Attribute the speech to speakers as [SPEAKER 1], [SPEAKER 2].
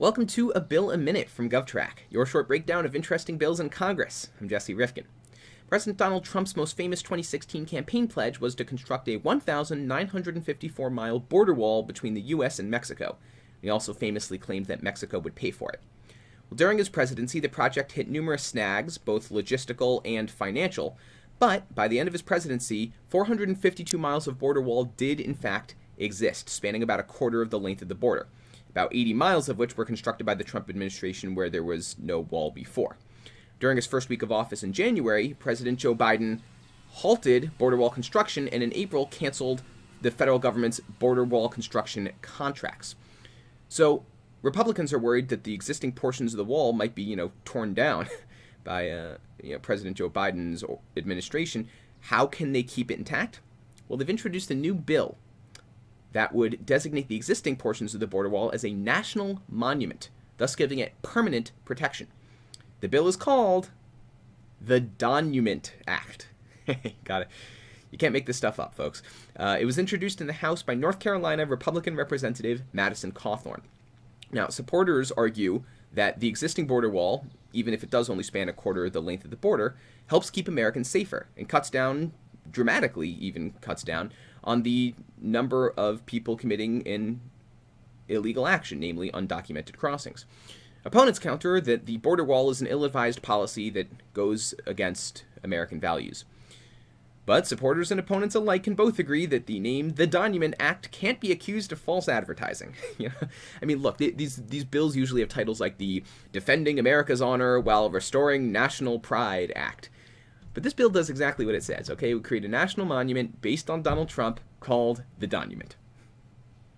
[SPEAKER 1] Welcome to A Bill a Minute from GovTrack, your short breakdown of interesting bills in Congress. I'm Jesse Rifkin. President Donald Trump's most famous 2016 campaign pledge was to construct a 1,954 mile border wall between the U.S. and Mexico. He also famously claimed that Mexico would pay for it. Well, during his presidency, the project hit numerous snags, both logistical and financial, but by the end of his presidency, 452 miles of border wall did in fact exist, spanning about a quarter of the length of the border about 80 miles of which were constructed by the Trump administration where there was no wall before. During his first week of office in January, President Joe Biden halted border wall construction and in April canceled the federal government's border wall construction contracts. So, Republicans are worried that the existing portions of the wall might be, you know, torn down by uh, you know, President Joe Biden's administration. How can they keep it intact? Well, they've introduced a new bill that would designate the existing portions of the border wall as a national monument, thus giving it permanent protection. The bill is called the Donument Act. Got it. You can't make this stuff up, folks. Uh, it was introduced in the House by North Carolina Republican Representative Madison Cawthorn. Now, supporters argue that the existing border wall, even if it does only span a quarter of the length of the border, helps keep Americans safer and cuts down, dramatically even cuts down, on the number of people committing an illegal action, namely undocumented crossings. Opponents counter that the border wall is an ill advised policy that goes against American values. But supporters and opponents alike can both agree that the name the Donument Act can't be accused of false advertising. I mean, look, these these bills usually have titles like the Defending America's Honor While Restoring National Pride Act. But this bill does exactly what it says, okay? We create a national monument based on Donald Trump called the Donument.